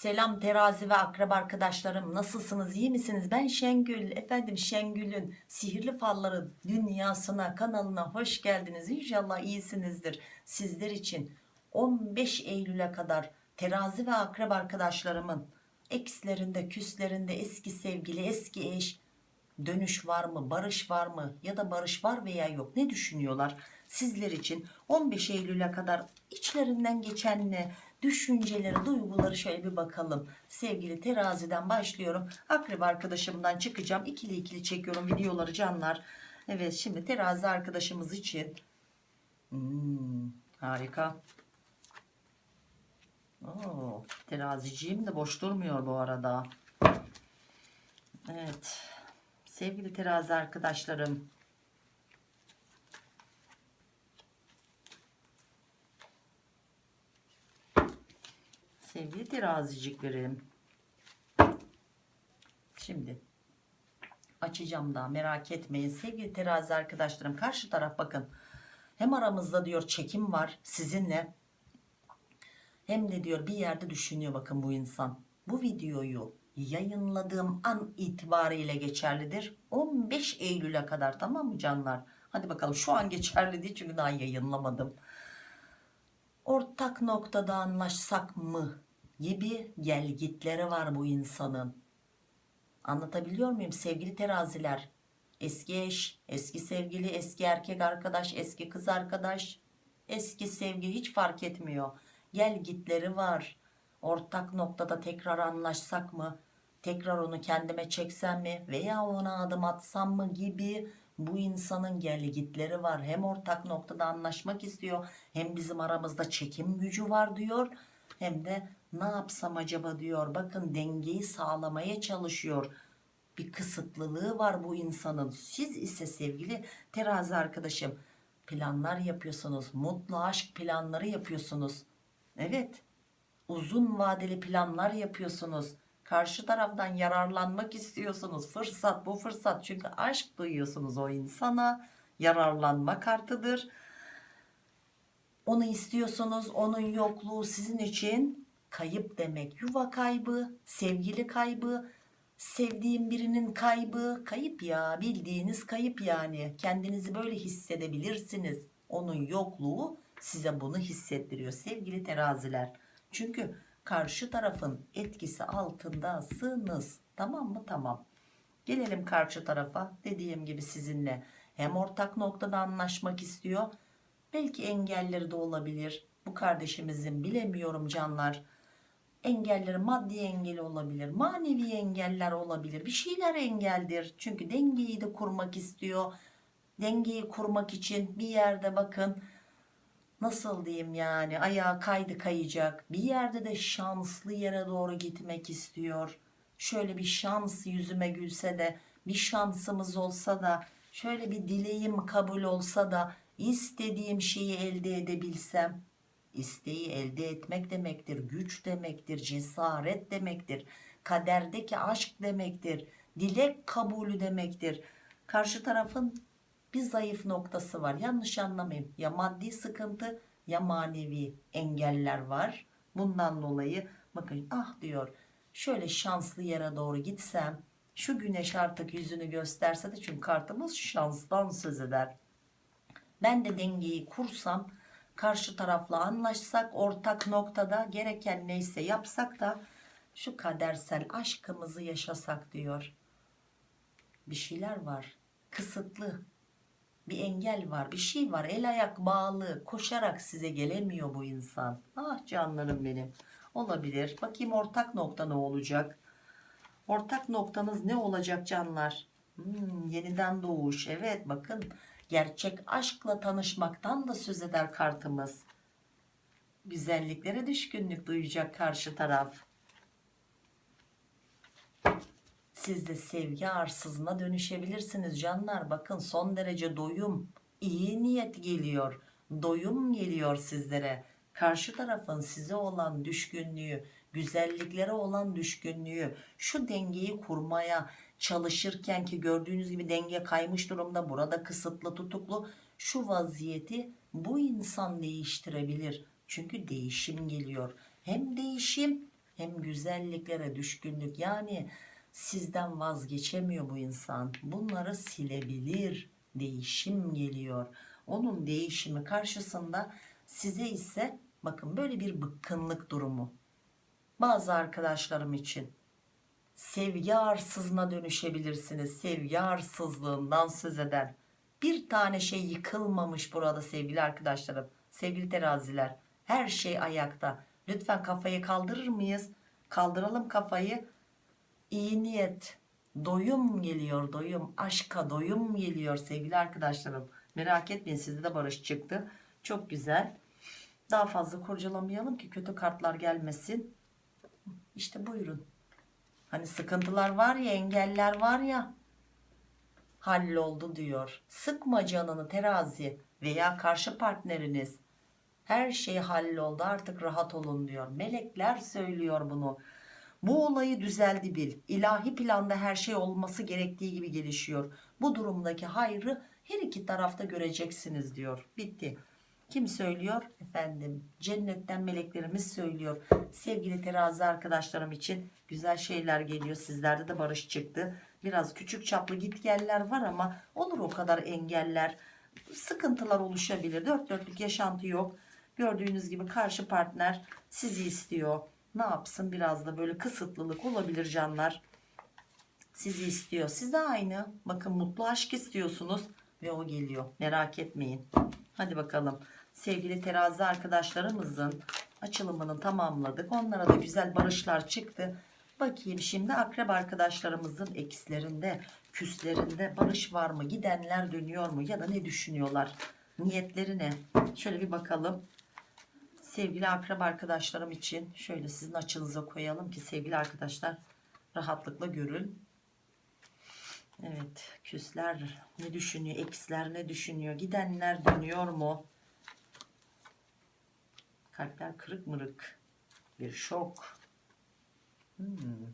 Selam terazi ve akrep arkadaşlarım nasılsınız? İyi misiniz? Ben Şengül efendim Şengül'ün sihirli falları dünyasına kanalına hoş geldiniz. İnşallah iyisinizdir. Sizler için 15 Eylül'e kadar terazi ve akrep arkadaşlarımın ekslerinde küslerinde eski sevgili eski eş dönüş var mı barış var mı ya da barış var veya yok ne düşünüyorlar? Sizler için 15 Eylül'e kadar içlerinden geçen ne düşünceleri duyguları şöyle bir bakalım. Sevgili teraziden başlıyorum. Akrep arkadaşımdan çıkacağım. İkili ikili çekiyorum videoları canlar. Evet şimdi terazi arkadaşımız için. Hmm, harika. Oo, teraziciğim de boş durmuyor bu arada. Evet sevgili terazi arkadaşlarım sevgili teraziciklerim. Şimdi açacağım daha merak etmeyin. Sevgili terazi arkadaşlarım karşı taraf bakın. Hem aramızda diyor çekim var sizinle hem de diyor bir yerde düşünüyor bakın bu insan. Bu videoyu yayınladığım an itibariyle geçerlidir. 15 Eylül'e kadar tamam mı canlar? Hadi bakalım şu an geçerli değil çünkü daha yayınlamadım ortak noktada anlaşsak mı gibi gelgitleri var bu insanın. Anlatabiliyor muyum? Sevgili teraziler eski eş eski sevgili eski erkek arkadaş eski kız arkadaş eski sevgi hiç fark etmiyor. Gel gitleri var. Ortak noktada tekrar anlaşsak mı tekrar onu kendime çeksem mi veya ona adım atsam mı gibi bu insanın gel gitleri var. Hem ortak noktada anlaşmak istiyor hem bizim aramızda çekim gücü var diyor hem de ne yapsam acaba diyor. Bakın dengeyi sağlamaya çalışıyor. Bir kısıtlılığı var bu insanın. Siz ise sevgili terazi arkadaşım planlar yapıyorsunuz. Mutlu aşk planları yapıyorsunuz. Evet. Uzun vadeli planlar yapıyorsunuz karşı taraftan yararlanmak istiyorsunuz. Fırsat bu fırsat. Çünkü aşk duyuyorsunuz o insana. Yararlanma kartıdır onu istiyorsunuz. Onun yokluğu sizin için kayıp demek. Yuva kaybı sevgili kaybı sevdiğim birinin kaybı. Kayıp ya bildiğiniz kayıp yani. Kendinizi böyle hissedebilirsiniz. Onun yokluğu size bunu hissettiriyor sevgili teraziler. Çünkü karşı tarafın etkisi altındasınız. Tamam mı? Tamam. Gelelim karşı tarafa. Dediğim gibi sizinle hem ortak noktada anlaşmak istiyor. Belki engelleri de olabilir. Bu kardeşimizin bilemiyorum canlar. Engelleri maddi engeli olabilir manevi engeller olabilir. Bir şeyler engeldir. Çünkü dengeyi de kurmak istiyor. Dengeyi kurmak için bir yerde bakın nasıl diyeyim yani? Ayağı kaydı kayacak. Bir yerde de şanslı yere doğru gitmek istiyor. Şöyle bir şans yüzüme gülse de bir şansımız olsa da şöyle bir dileğim kabul olsa da istediğim şeyi elde edebilsem. İsteği elde etmek demektir güç demektir cesaret demektir kaderdeki aşk demektir dilek kabulü demektir. Karşı tarafın bir zayıf noktası var. Yanlış anlamayın. Ya maddi sıkıntı ya manevi engeller var. Bundan dolayı bakın ah diyor şöyle şanslı yere doğru gitsem şu güneş artık yüzünü gösterse de çünkü kartımız şanstan söz eder. Ben de dengeyi kursam karşı tarafla anlaşsak ortak noktada gereken neyse yapsak da şu kadersel aşkımızı yaşasak diyor. Bir şeyler var. Kısıtlı bir engel var bir şey var. El ayak bağlı koşarak size gelemiyor bu insan. Ah canlarım benim. Olabilir. Bakayım ortak nokta ne olacak? Ortak noktanız ne olacak canlar? Hmm, yeniden doğuş. Evet bakın. Gerçek aşkla tanışmaktan da söz eder kartımız. Güzelliklere düşkünlük duyacak karşı taraf siz de sevgi arsızına dönüşebilirsiniz canlar. Bakın son derece doyum iyi niyet geliyor. Doyum geliyor sizlere. Karşı tarafın size olan düşkünlüğü güzelliklere olan düşkünlüğü şu dengeyi kurmaya çalışırken ki gördüğünüz gibi denge kaymış durumda burada kısıtlı tutuklu şu vaziyeti bu insan değiştirebilir. Çünkü değişim geliyor. Hem değişim hem güzelliklere düşkünlük. Yani sizden vazgeçemiyor bu insan. Bunları silebilir. Değişim geliyor. Onun değişimi karşısında size ise bakın böyle bir bıkkınlık durumu. Bazı arkadaşlarım için sevgi arsızına dönüşebilirsiniz. Sevgi arsızlığından söz eden. Bir tane şey yıkılmamış burada sevgili arkadaşlarım sevgili teraziler. Her şey ayakta. Lütfen kafayı kaldırır mıyız? Kaldıralım kafayı iyi niyet doyum geliyor doyum aşka doyum geliyor sevgili arkadaşlarım. Merak etmeyin sizde de barış çıktı. Çok güzel. Daha fazla kurcalamayalım ki kötü kartlar gelmesin. İşte buyurun. Hani sıkıntılar var ya engeller var ya. Halloldu diyor. Sıkma canını terazi veya karşı partneriniz. Her şey halloldu artık rahat olun diyor. Melekler söylüyor bunu bu olayı düzeldi bil. İlahi planda her şey olması gerektiği gibi gelişiyor. Bu durumdaki hayrı her iki tarafta göreceksiniz diyor. Bitti. Kim söylüyor? Efendim cennetten meleklerimiz söylüyor. Sevgili terazi arkadaşlarım için güzel şeyler geliyor. Sizlerde de barış çıktı. Biraz küçük çaplı gitgeller var ama olur o kadar engeller. Sıkıntılar oluşabilir. Dört dörtlük yaşantı yok. Gördüğünüz gibi karşı partner sizi istiyor ne yapsın? Biraz da böyle kısıtlılık olabilir canlar. Sizi istiyor. Siz de aynı. Bakın mutlu aşk istiyorsunuz. Ve o geliyor. Merak etmeyin. Hadi bakalım. Sevgili terazi arkadaşlarımızın açılımını tamamladık. Onlara da güzel barışlar çıktı. Bakayım şimdi akrep arkadaşlarımızın ekslerinde küslerinde barış var mı? Gidenler dönüyor mu? Ya da ne düşünüyorlar? Niyetleri ne? Şöyle bir bakalım sevgili akrep arkadaşlarım için şöyle sizin açınıza koyalım ki sevgili arkadaşlar rahatlıkla görün Evet küsler ne düşünüyor eksler ne düşünüyor gidenler dönüyor mu kalpler kırık mırık bir şok hmm.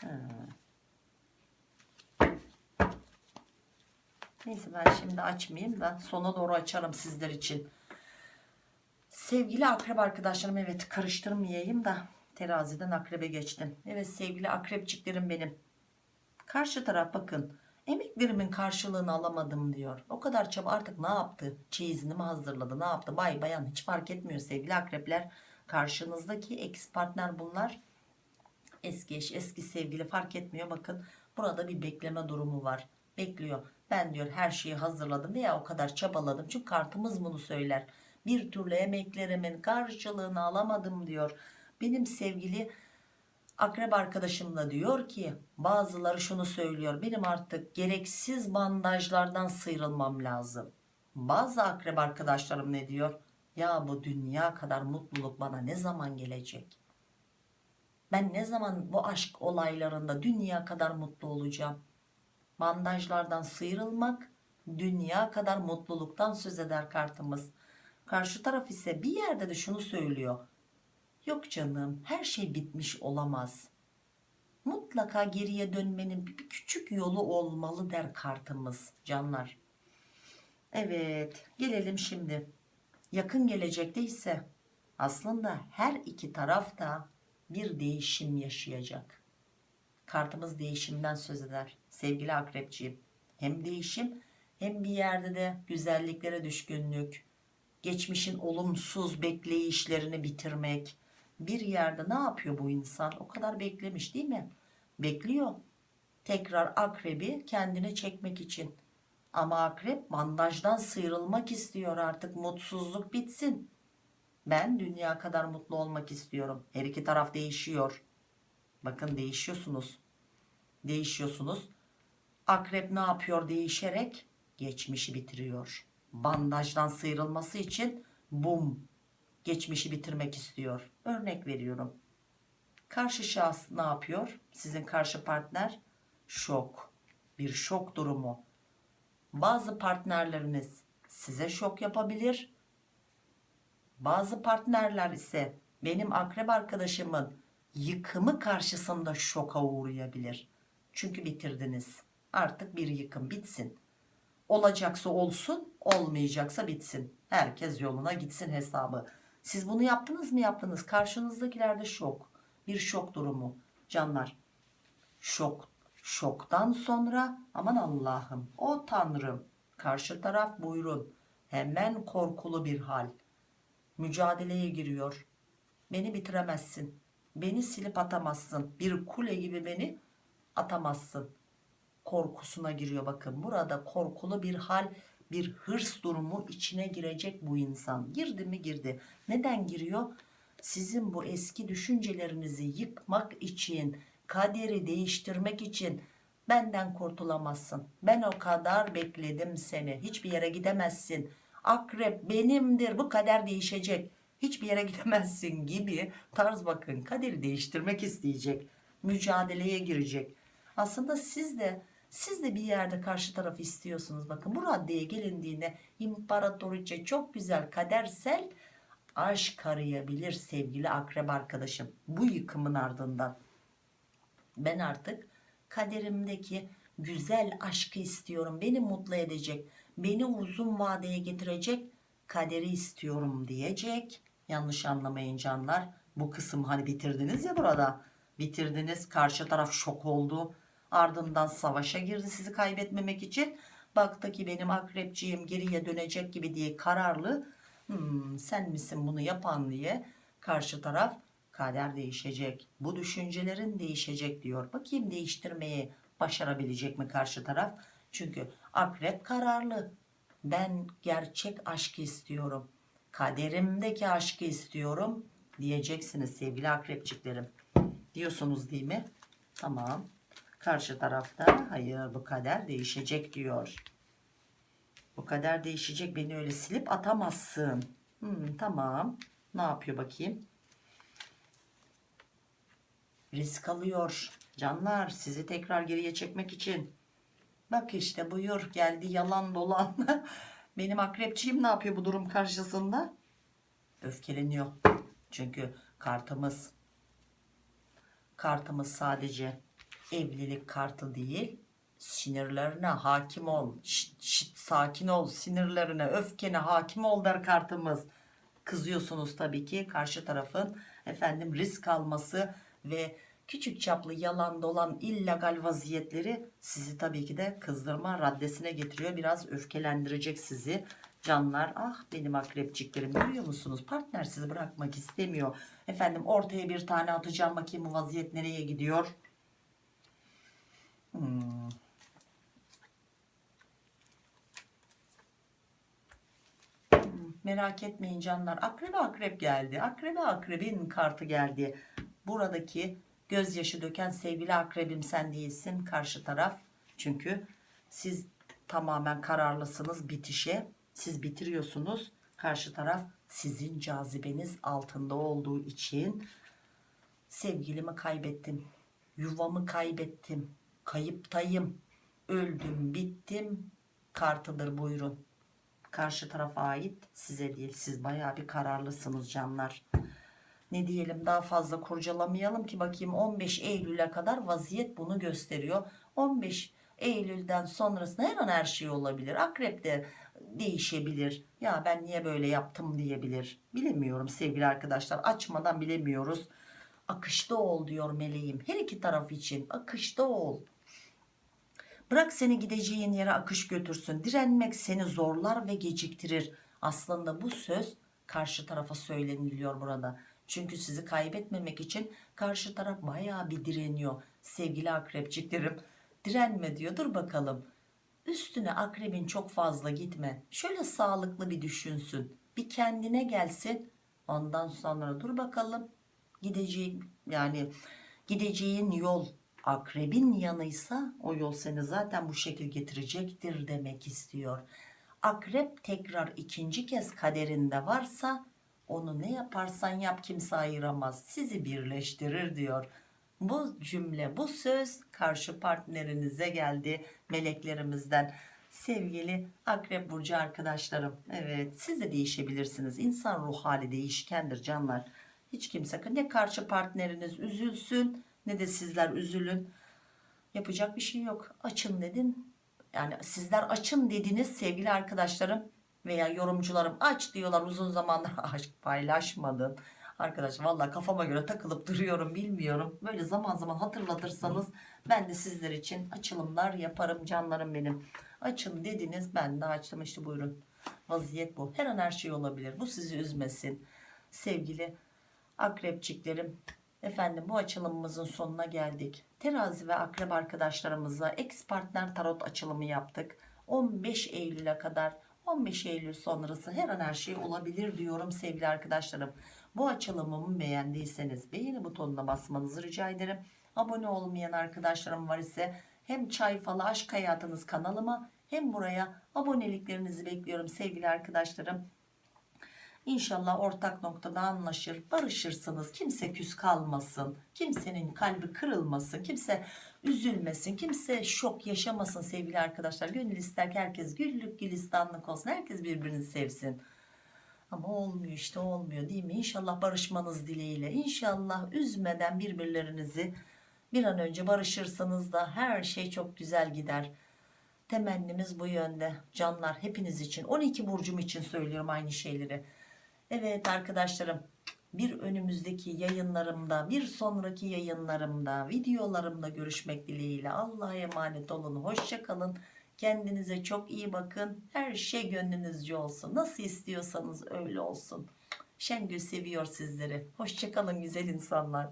Ha. Neyse ben şimdi açmayayım da sona doğru açarım sizler için. Sevgili akrep arkadaşlarım evet karıştırmayayım da teraziden akrebe geçtim. Evet sevgili akrepçiklerim benim. Karşı taraf bakın emeklerimin karşılığını alamadım diyor. O kadar çaba artık ne yaptı? Çeyizini mi hazırladı ne yaptı? Bay bayan hiç fark etmiyor sevgili akrepler. Karşınızdaki ex partner bunlar. Eski eş eski sevgili fark etmiyor. Bakın burada bir bekleme durumu var. Bekliyor. Ben diyor her şeyi hazırladım veya o kadar çabaladım. Çünkü kartımız bunu söyler. Bir türlü emeklerimin karşılığını alamadım diyor. Benim sevgili akrep arkadaşım da diyor ki bazıları şunu söylüyor. Benim artık gereksiz bandajlardan sıyrılmam lazım. Bazı akrep arkadaşlarım ne diyor? Ya bu dünya kadar mutluluk bana ne zaman gelecek? Ben ne zaman bu aşk olaylarında dünya kadar mutlu olacağım? Bandajlardan sıyrılmak dünya kadar mutluluktan söz eder kartımız. Karşı taraf ise bir yerde de şunu söylüyor. Yok canım her şey bitmiş olamaz. Mutlaka geriye dönmenin bir, küçük yolu olmalı der kartımız canlar. Evet gelelim şimdi. Yakın gelecekte ise aslında her iki taraf da bir değişim yaşayacak kartımız değişimden söz eder. Sevgili akrepciğim hem değişim hem bir yerde de güzelliklere düşkünlük geçmişin olumsuz bekleyişlerini bitirmek. Bir yerde ne yapıyor bu insan? O kadar beklemiş değil mi? Bekliyor. Tekrar akrebi kendine çekmek için. Ama akrep bandajdan sıyrılmak istiyor artık mutsuzluk bitsin. Ben dünya kadar mutlu olmak istiyorum. Her iki taraf değişiyor bakın değişiyorsunuz. Değişiyorsunuz. Akrep ne yapıyor değişerek? Geçmişi bitiriyor. Bandajdan sıyrılması için bum geçmişi bitirmek istiyor. Örnek veriyorum. Karşı şahıs ne yapıyor? Sizin karşı partner? Şok. Bir şok durumu. Bazı partnerleriniz size şok yapabilir. Bazı partnerler ise benim akrep arkadaşımın yıkımı karşısında şoka uğrayabilir çünkü bitirdiniz artık bir yıkım bitsin olacaksa olsun olmayacaksa bitsin herkes yoluna gitsin hesabı Siz bunu yaptınız mı yaptınız. Karşınızdakilerde şok. Bir şok durumu. Canlar. Şok. Şoktan sonra aman Allah'ım o Tanrım. Karşı taraf buyurun. Hemen korkulu bir hal. Mücadeleye giriyor. Beni bitiremezsin. Beni silip atamazsın. Bir kule gibi beni atamazsın. Korkusuna giriyor bakın. Burada korkulu bir hal, bir hırs durumu içine girecek bu insan. Girdi mi girdi. Neden giriyor? Sizin bu eski düşüncelerinizi yıkmak için, kaderi değiştirmek için benden kurtulamazsın. Ben o kadar bekledim seni. Hiçbir yere gidemezsin. Akrep benimdir. Bu kader değişecek. Hiçbir yere gidemezsin gibi tarz bakın. Kaderi değiştirmek isteyecek. Mücadeleye girecek. Aslında siz de siz de bir yerde karşı tarafı istiyorsunuz. Bakın bu raddeye gelindiğinde imparatoriçe çok güzel kadersel aşk arayabilir sevgili akrep arkadaşım. Bu yıkımın ardından. Ben artık kaderimdeki güzel aşkı istiyorum. Beni mutlu edecek, beni uzun vadeye getirecek kaderi istiyorum diyecek. Yanlış anlamayın canlar. Bu kısım hani bitirdiniz ya burada. Bitirdiniz. Karşı taraf şok oldu. Ardından savaşa girdi sizi kaybetmemek için. Baktı ki benim akrepciğim geriye dönecek gibi diye kararlı. Hmm, sen misin bunu yapan diye karşı taraf kader değişecek. Bu düşüncelerin değişecek diyor. Bakayım değiştirmeyi başarabilecek mi karşı taraf? Çünkü akrep kararlı. Ben gerçek aşkı istiyorum. Kaderimdeki aşkı istiyorum diyeceksiniz sevgili akrepçiklerim. Diyorsunuz değil mi? Tamam. Karşı tarafta hayır bu kader değişecek diyor. Bu kader değişecek beni öyle silip atamazsın. Hmm, tamam. Ne yapıyor bakayım? Risk alıyor. Canlar sizi tekrar geriye çekmek için. Bak işte buyur geldi yalan dolan. Benim akrepçiyim ne yapıyor bu durum karşısında? Öfkeleniyor. Çünkü kartımız kartımız sadece evlilik kartı değil. Sinirlerine hakim ol. Şit, şit, sakin ol. Sinirlerine, öfkene hakim ol der kartımız. Kızıyorsunuz tabii ki karşı tarafın efendim risk alması ve küçük çaplı yalan dolan illegal vaziyetleri sizi tabii ki de kızdırma raddesine getiriyor. Biraz öfkelendirecek sizi. Canlar ah benim akrepçiklerim görüyor musunuz? Partner sizi bırakmak istemiyor. Efendim ortaya bir tane atacağım bakayım bu vaziyet nereye gidiyor? Hmm. Hmm, Merak etmeyin canlar. Akrebe akrep geldi. Akrebe akrebin kartı geldi. Buradaki gözyaşı döken sevgili akrebim sen değilsin. Karşı taraf. Çünkü siz tamamen kararlısınız bitişe. Siz bitiriyorsunuz. Karşı taraf sizin cazibeniz altında olduğu için sevgilimi kaybettim. Yuvamı kaybettim. Kayıptayım. Öldüm, bittim. Kartıdır buyurun. Karşı tarafa ait size değil. Siz bayağı bir kararlısınız canlar. Ne diyelim daha fazla kurcalamayalım ki bakayım 15 Eylül'e kadar vaziyet bunu gösteriyor. 15 Eylül'den sonrasında her an her şey olabilir. Akrep de değişebilir. Ya ben niye böyle yaptım diyebilir. Bilemiyorum sevgili arkadaşlar. Açmadan bilemiyoruz. Akışta ol diyor meleğim. Her iki taraf için akışta ol. Bırak seni gideceğin yere akış götürsün. Direnmek seni zorlar ve geciktirir. Aslında bu söz karşı tarafa söyleniliyor burada. Çünkü sizi kaybetmemek için karşı taraf bayağı bir direniyor. Sevgili akrepçiklerim direnme diyor. Dur bakalım. Üstüne akrebin çok fazla gitme. Şöyle sağlıklı bir düşünsün. Bir kendine gelsin. Ondan sonra dur bakalım. Gideceğin yani gideceğin yol akrebin yanıysa o yol seni zaten bu şekil getirecektir demek istiyor. Akrep tekrar ikinci kez kaderinde varsa onu ne yaparsan yap kimse ayıramaz. Sizi birleştirir diyor. Bu cümle, bu söz karşı partnerinize geldi meleklerimizden. Sevgili Akrep Burcu arkadaşlarım. Evet siz de değişebilirsiniz. İnsan ruh hali değişkendir canlar. Hiç kimse ne karşı partneriniz üzülsün ne de sizler üzülün. Yapacak bir şey yok. Açın dedin. Yani sizler açın dediniz sevgili arkadaşlarım. Veya yorumcularım aç diyorlar. Uzun zamandır aşk paylaşmadın. Arkadaş valla kafama göre takılıp duruyorum bilmiyorum. Böyle zaman zaman hatırlatırsanız ben de sizler için açılımlar yaparım canlarım benim. Açın dediniz ben de açtım. İşte buyurun. Vaziyet bu. Her an her şey olabilir. Bu sizi üzmesin. Sevgili akrepçiklerim efendim bu açılımımızın sonuna geldik. Terazi ve akrep arkadaşlarımızla ex partner tarot açılımı yaptık. 15 Eylül'e kadar 15 Eylül sonrası her an her şey olabilir diyorum sevgili arkadaşlarım bu açılımımı beğendiyseniz beğeni butonuna basmanızı rica ederim abone olmayan arkadaşlarım var ise hem çay falı aşk hayatınız kanalıma hem buraya aboneliklerinizi bekliyorum sevgili arkadaşlarım İnşallah ortak noktada anlaşır, barışırsınız. Kimse küs kalmasın. Kimsenin kalbi kırılmasın. Kimse üzülmesin. Kimse şok yaşamasın sevgili arkadaşlar. Gönül ister ki herkes güllük gülistanlık olsun. Herkes birbirini sevsin. Ama olmuyor işte olmuyor değil mi? İnşallah barışmanız dileğiyle. İnşallah üzmeden birbirlerinizi bir an önce barışırsanız da her şey çok güzel gider. Temennimiz bu yönde. Canlar hepiniz için 12 burcum için söylüyorum aynı şeyleri. Evet arkadaşlarım bir önümüzdeki yayınlarımda bir sonraki yayınlarımda videolarımda görüşmek dileğiyle Allah'a emanet olun hoşça kalın. Kendinize çok iyi bakın. Her şey gönlünüzce olsun. Nasıl istiyorsanız öyle olsun. Şengül seviyor sizleri. Hoşça kalın güzel insanlar